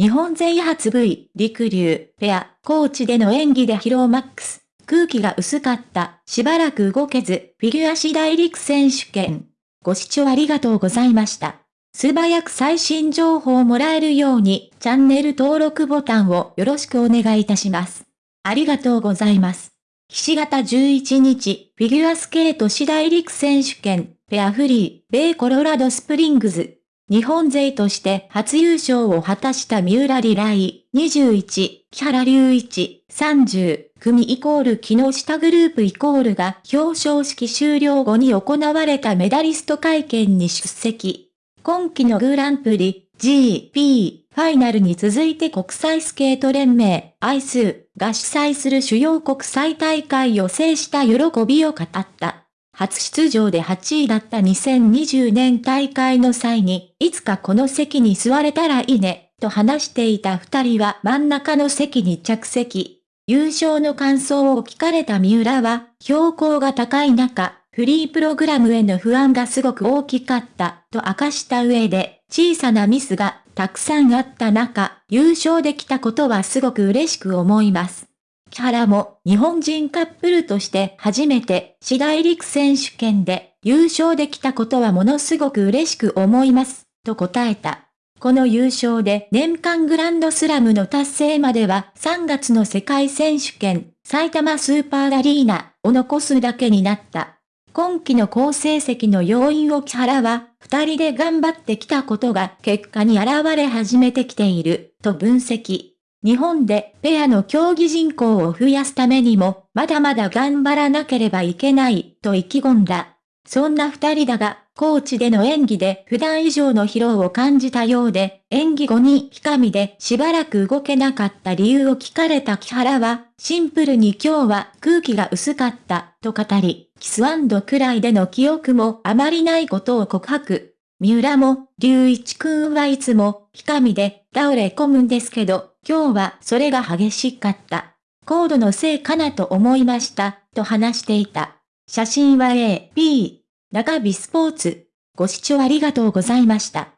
日本勢初 V、りくりゅうペア、高地での演技で疲労マックス。空気が薄かった。しばらく動けず、フィギュア四大陸選手権。ご視聴ありがとうございました。素早く最新情報をもらえるように、チャンネル登録ボタンをよろしくお願いいたします。ありがとうございます。岸形11日、フィギュアスケート四大陸選手権、ペアフリー、米コロラドスプリングズ。日本勢として初優勝を果たした三浦里来、21、木原隆一、30、組イコール木下グループイコールが表彰式終了後に行われたメダリスト会見に出席。今季のグランプリ、GP、ファイナルに続いて国際スケート連盟、アイスが主催する主要国際大会を制した喜びを語った。初出場で8位だった2020年大会の際に、いつかこの席に座れたらいいね、と話していた二人は真ん中の席に着席。優勝の感想を聞かれた三浦は、標高が高い中、フリープログラムへの不安がすごく大きかった、と明かした上で、小さなミスがたくさんあった中、優勝できたことはすごく嬉しく思います。木原も日本人カップルとして初めて次第陸選手権で優勝できたことはものすごく嬉しく思います、と答えた。この優勝で年間グランドスラムの達成までは3月の世界選手権埼玉スーパーアリーナを残すだけになった。今季の好成績の要因を木原は、二人で頑張ってきたことが結果に現れ始めてきている、と分析。日本でペアの競技人口を増やすためにも、まだまだ頑張らなければいけない、と意気込んだ。そんな二人だが、コーチでの演技で普段以上の疲労を感じたようで、演技後にひかみでしばらく動けなかった理由を聞かれた木原は、シンプルに今日は空気が薄かった、と語り、キスくらいでの記憶もあまりないことを告白。三浦も、龍一くんはいつも、ひかみで倒れ込むんですけど、今日はそれが激しかった。コードのせいかなと思いました、と話していた。写真は A、B、中日スポーツ。ご視聴ありがとうございました。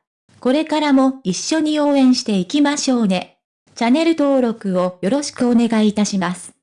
これからも一緒に応援していきましょうね。チャンネル登録をよろしくお願いいたします。